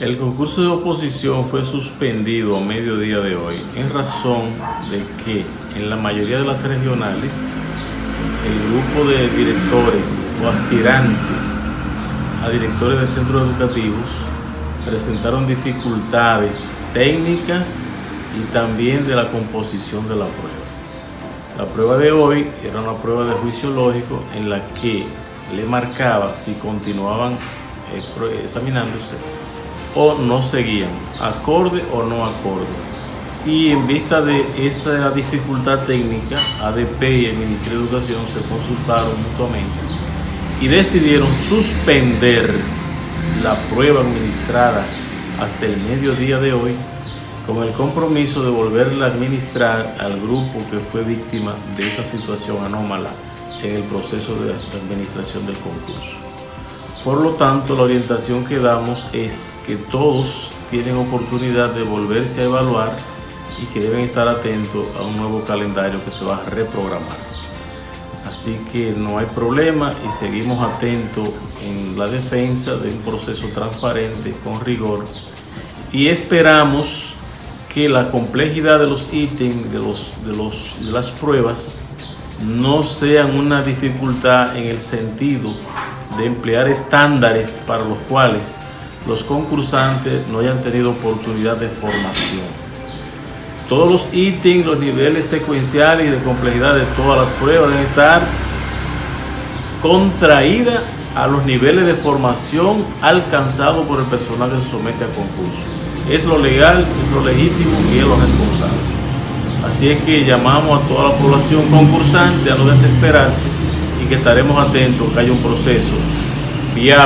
El concurso de oposición fue suspendido a mediodía de hoy en razón de que en la mayoría de las regionales el grupo de directores o aspirantes a directores de centros educativos presentaron dificultades técnicas y también de la composición de la prueba. La prueba de hoy era una prueba de juicio lógico en la que le marcaba si continuaban eh, examinándose o no seguían, acorde o no acorde. Y en vista de esa dificultad técnica, ADP y el Ministerio de Educación se consultaron mutuamente y decidieron suspender la prueba administrada hasta el mediodía de hoy con el compromiso de volverla a administrar al grupo que fue víctima de esa situación anómala en el proceso de administración del concurso. Por lo tanto, la orientación que damos es que todos tienen oportunidad de volverse a evaluar y que deben estar atentos a un nuevo calendario que se va a reprogramar. Así que no hay problema y seguimos atentos en la defensa de un proceso transparente, con rigor, y esperamos que la complejidad de los ítems, de, los, de, los, de las pruebas, no sean una dificultad en el sentido de emplear estándares para los cuales los concursantes no hayan tenido oportunidad de formación. Todos los ítems, los niveles secuenciales y de complejidad de todas las pruebas deben estar contraídas a los niveles de formación alcanzados por el personal que se somete a concurso. Es lo legal, es lo legítimo y es lo responsable. Así es que llamamos a toda la población concursante a no desesperarse que estaremos atentos que haya un proceso viable